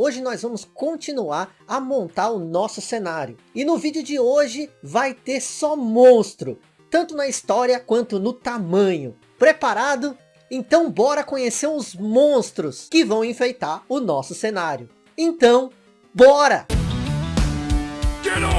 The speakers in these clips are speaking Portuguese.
Hoje nós vamos continuar a montar o nosso cenário. E no vídeo de hoje vai ter só monstro, tanto na história quanto no tamanho. Preparado? Então bora conhecer os monstros que vão enfeitar o nosso cenário. Então, bora! Get over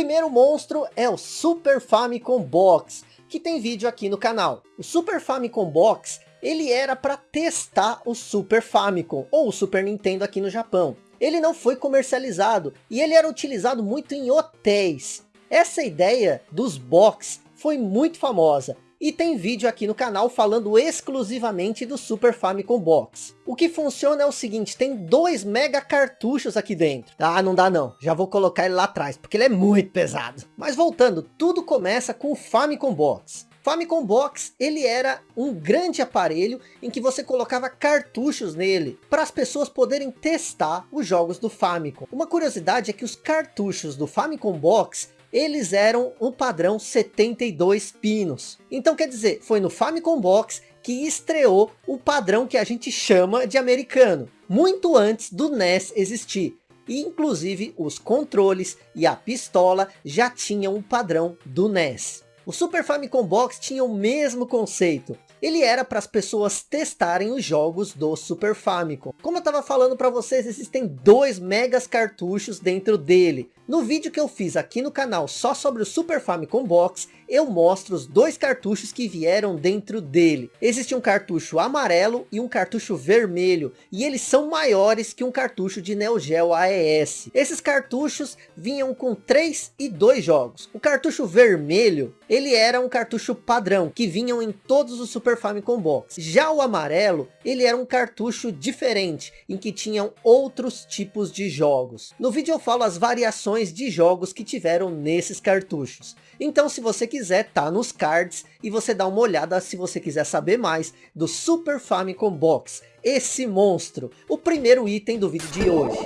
primeiro monstro é o Super Famicom Box, que tem vídeo aqui no canal. O Super Famicom Box, ele era para testar o Super Famicom, ou o Super Nintendo aqui no Japão. Ele não foi comercializado, e ele era utilizado muito em hotéis. Essa ideia dos box foi muito famosa, e tem vídeo aqui no canal falando exclusivamente do Super Famicom Box. O que funciona é o seguinte, tem dois mega cartuchos aqui dentro. Ah, não dá não, já vou colocar ele lá atrás, porque ele é muito pesado. Mas voltando, tudo começa com o Famicom Box. Famicom Box, ele era um grande aparelho em que você colocava cartuchos nele, para as pessoas poderem testar os jogos do Famicom. Uma curiosidade é que os cartuchos do Famicom Box, eles eram um padrão 72 pinos. Então quer dizer, foi no Famicom Box que estreou o padrão que a gente chama de americano, muito antes do NES existir. E inclusive os controles e a pistola já tinham o padrão do NES. O Super Famicom Box tinha o mesmo conceito. Ele era para as pessoas testarem os jogos do Super Famicom. Como eu estava falando para vocês, existem dois megas cartuchos dentro dele. No vídeo que eu fiz aqui no canal só sobre o Super Famicom Box, eu mostro os dois cartuchos que vieram dentro dele. Existe um cartucho amarelo e um cartucho vermelho, e eles são maiores que um cartucho de Neo Geo AES. Esses cartuchos vinham com 3 e 2 jogos. O cartucho vermelho, ele era um cartucho padrão, que vinham em todos os Super Famicom Box. Já o amarelo, ele era um cartucho diferente, em que tinham outros tipos de jogos. No vídeo eu falo as variações de jogos que tiveram nesses cartuchos. Então se você quiser, tá nos cards e você dá uma olhada se você quiser saber mais do Super Famicom Box, esse monstro, o primeiro item do vídeo de hoje.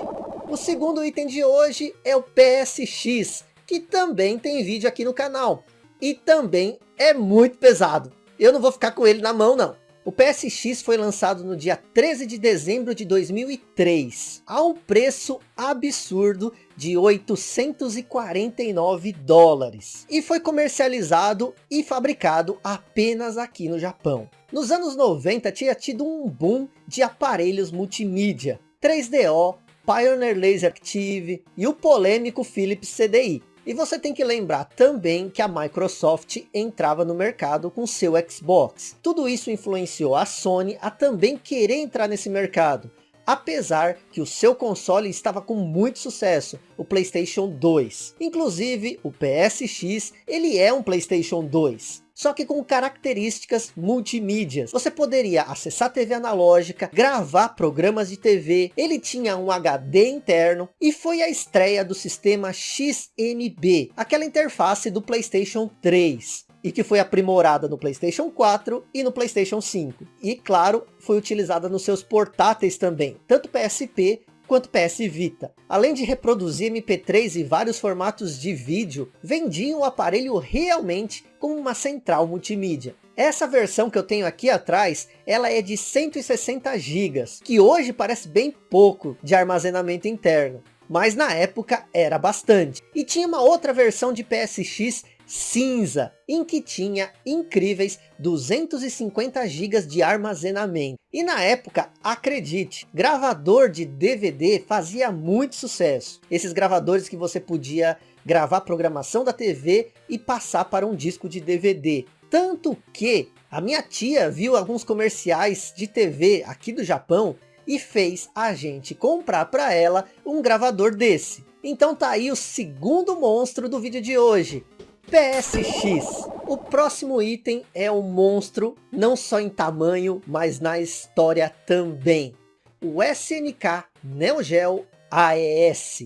O segundo item de hoje é o PSX, que também tem vídeo aqui no canal. E também é muito pesado. Eu não vou ficar com ele na mão não. O PSX foi lançado no dia 13 de dezembro de 2003, a um preço absurdo de 849 dólares. E foi comercializado e fabricado apenas aqui no Japão. Nos anos 90 tinha tido um boom de aparelhos multimídia, 3DO, Pioneer Laser Active e o polêmico Philips CDI. E você tem que lembrar também que a Microsoft entrava no mercado com seu Xbox. Tudo isso influenciou a Sony a também querer entrar nesse mercado. Apesar que o seu console estava com muito sucesso, o Playstation 2. Inclusive, o PSX, ele é um Playstation 2 só que com características multimídias. Você poderia acessar TV analógica, gravar programas de TV, ele tinha um HD interno e foi a estreia do sistema XMB, aquela interface do Playstation 3 e que foi aprimorada no Playstation 4 e no Playstation 5. E claro, foi utilizada nos seus portáteis também, tanto PSP quanto PS Vita. Além de reproduzir MP3 e vários formatos de vídeo, vendiam o aparelho realmente como uma central multimídia. Essa versão que eu tenho aqui atrás, ela é de 160 GB, que hoje parece bem pouco de armazenamento interno. Mas na época era bastante. E tinha uma outra versão de PSX cinza, em que tinha incríveis 250 GB de armazenamento. E na época, acredite, gravador de DVD fazia muito sucesso. Esses gravadores que você podia gravar programação da TV e passar para um disco de DVD. Tanto que a minha tia viu alguns comerciais de TV aqui do Japão e fez a gente comprar para ela um gravador desse. Então tá aí o segundo monstro do vídeo de hoje. PSX. O próximo item é um monstro, não só em tamanho, mas na história também. O SNK Neo Geo AES.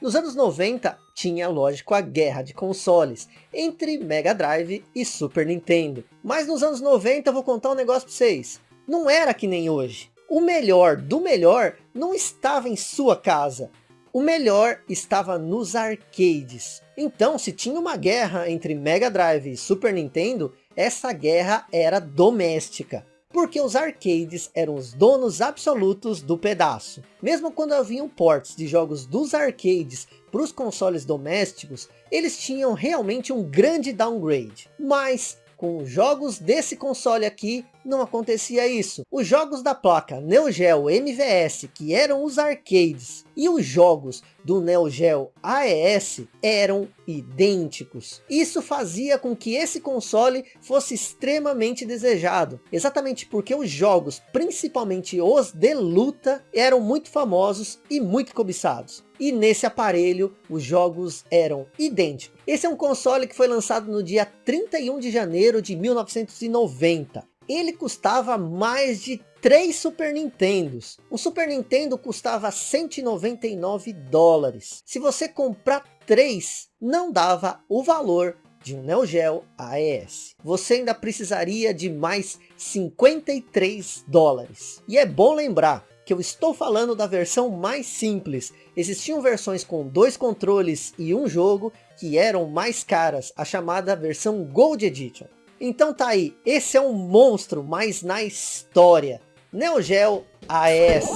Nos anos 90, tinha, lógico, a guerra de consoles entre Mega Drive e Super Nintendo. Mas nos anos 90 eu vou contar um negócio para vocês. Não era que nem hoje. O melhor do melhor não estava em sua casa. O melhor estava nos arcades. Então, se tinha uma guerra entre Mega Drive e Super Nintendo, essa guerra era doméstica porque os arcades eram os donos absolutos do pedaço. Mesmo quando haviam ports de jogos dos arcades para os consoles domésticos, eles tinham realmente um grande downgrade. Mas com jogos desse console aqui, não acontecia isso. Os jogos da placa Neo Geo MVS, que eram os arcades, e os jogos do Neo Geo AES eram idênticos. Isso fazia com que esse console fosse extremamente desejado, exatamente porque os jogos, principalmente os de luta, eram muito famosos e muito cobiçados. E nesse aparelho, os jogos eram idênticos. Esse é um console que foi lançado no dia 31 de janeiro de 1990 ele custava mais de 3 Super Nintendos. Um Super Nintendo custava 199 dólares. Se você comprar 3, não dava o valor de um Neo Geo AES. Você ainda precisaria de mais 53 dólares. E é bom lembrar que eu estou falando da versão mais simples. Existiam versões com dois controles e um jogo que eram mais caras, a chamada versão Gold Edition. Então tá aí, esse é um monstro, mas na história. Neo Geo AES.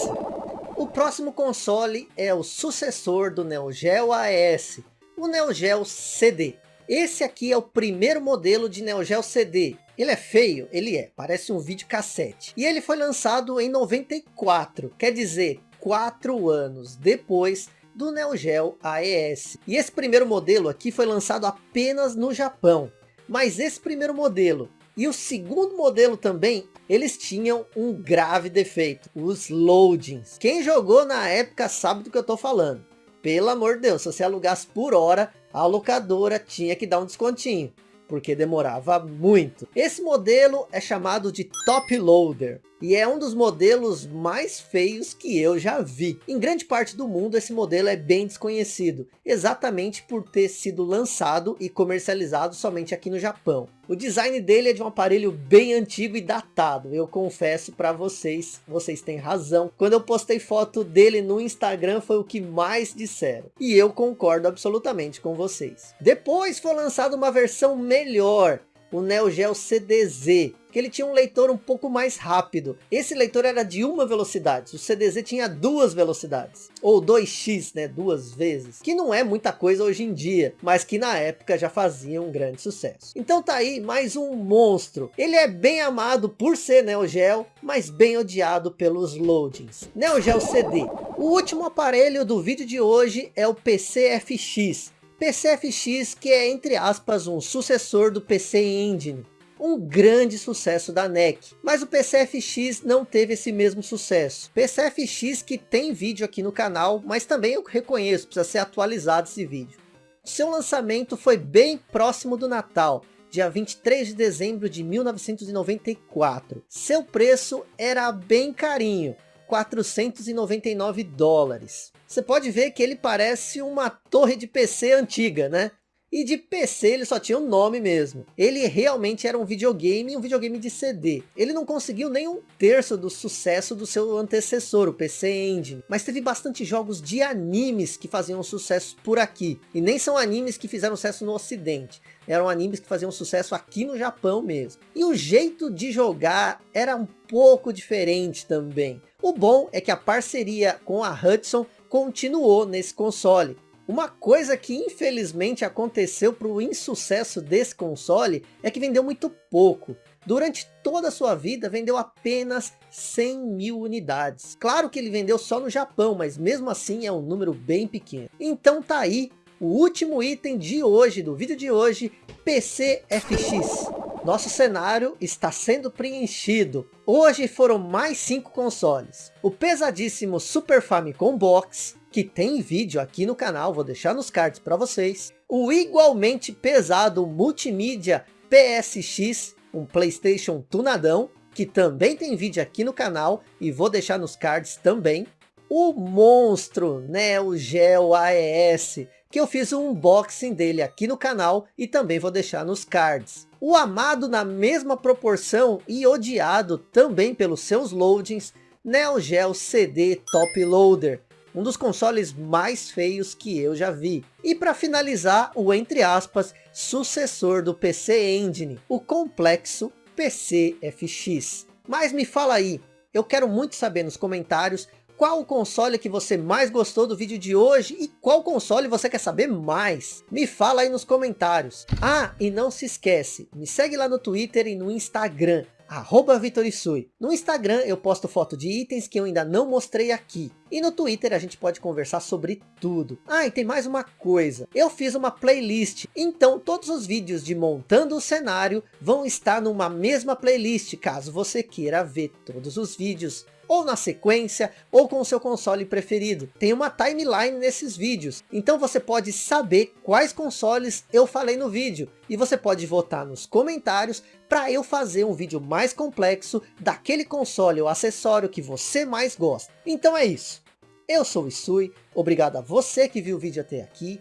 O próximo console é o sucessor do Neo Geo AES, o Neo Geo CD. Esse aqui é o primeiro modelo de Neo Geo CD. Ele é feio? Ele é, parece um videocassete. E ele foi lançado em 94, quer dizer, quatro anos depois do Neo Geo AES. E esse primeiro modelo aqui foi lançado apenas no Japão. Mas esse primeiro modelo e o segundo modelo também, eles tinham um grave defeito, os loadings. Quem jogou na época sabe do que eu estou falando. Pelo amor de Deus, se você alugasse por hora, a locadora tinha que dar um descontinho, porque demorava muito. Esse modelo é chamado de Top Loader e é um dos modelos mais feios que eu já vi. Em grande parte do mundo esse modelo é bem desconhecido, exatamente por ter sido lançado e comercializado somente aqui no Japão. O design dele é de um aparelho bem antigo e datado, eu confesso para vocês, vocês têm razão. Quando eu postei foto dele no Instagram foi o que mais disseram, e eu concordo absolutamente com vocês. Depois foi lançada uma versão melhor, o Neo Geo CDZ, que ele tinha um leitor um pouco mais rápido. Esse leitor era de uma velocidade, o CDZ tinha duas velocidades, ou 2x, né, duas vezes, que não é muita coisa hoje em dia, mas que na época já fazia um grande sucesso. Então tá aí mais um monstro. Ele é bem amado por ser Neo Geo, mas bem odiado pelos loadings. Neo Geo CD. O último aparelho do vídeo de hoje é o PCFX, PCFX que é entre aspas um sucessor do PC Engine, um grande sucesso da NEC. Mas o PCFX não teve esse mesmo sucesso. PCFX que tem vídeo aqui no canal, mas também eu reconheço, precisa ser atualizado esse vídeo. Seu lançamento foi bem próximo do Natal, dia 23 de dezembro de 1994. Seu preço era bem carinho, 499 dólares. Você pode ver que ele parece uma torre de PC antiga, né? E de PC ele só tinha um nome mesmo. Ele realmente era um videogame, um videogame de CD. Ele não conseguiu nem um terço do sucesso do seu antecessor, o PC Engine. Mas teve bastante jogos de animes que faziam sucesso por aqui. E nem são animes que fizeram sucesso no ocidente. Eram animes que faziam sucesso aqui no Japão mesmo. E o jeito de jogar era um pouco diferente também. O bom é que a parceria com a Hudson continuou nesse console. Uma coisa que infelizmente aconteceu para o insucesso desse console é que vendeu muito pouco. Durante toda a sua vida vendeu apenas 100 mil unidades. Claro que ele vendeu só no Japão, mas mesmo assim é um número bem pequeno. Então tá aí o último item de hoje, do vídeo de hoje, PCFX. Nosso cenário está sendo preenchido. Hoje foram mais 5 consoles. O pesadíssimo Super Famicom Box, que tem vídeo aqui no canal, vou deixar nos cards para vocês. O igualmente pesado multimídia PSX, um Playstation tunadão, que também tem vídeo aqui no canal e vou deixar nos cards também. O monstro Neo Geo AES, que eu fiz um unboxing dele aqui no canal e também vou deixar nos cards. O amado na mesma proporção e odiado também pelos seus loadings, Neo Geo CD Top Loader, um dos consoles mais feios que eu já vi. E para finalizar, o entre aspas, sucessor do PC Engine, o complexo PC FX. Mas me fala aí, eu quero muito saber nos comentários qual o console que você mais gostou do vídeo de hoje e qual console você quer saber mais. Me fala aí nos comentários. Ah, e não se esquece, me segue lá no Twitter e no Instagram, arroba Vitorisui. No Instagram eu posto foto de itens que eu ainda não mostrei aqui. E no Twitter a gente pode conversar sobre tudo. Ah, e tem mais uma coisa. Eu fiz uma playlist. Então todos os vídeos de montando o cenário vão estar numa mesma playlist. Caso você queira ver todos os vídeos ou na sequência, ou com o seu console preferido. Tem uma timeline nesses vídeos, então você pode saber quais consoles eu falei no vídeo, e você pode votar nos comentários para eu fazer um vídeo mais complexo daquele console ou acessório que você mais gosta. Então é isso. Eu sou o Isui, obrigado a você que viu o vídeo até aqui,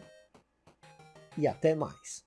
e até mais.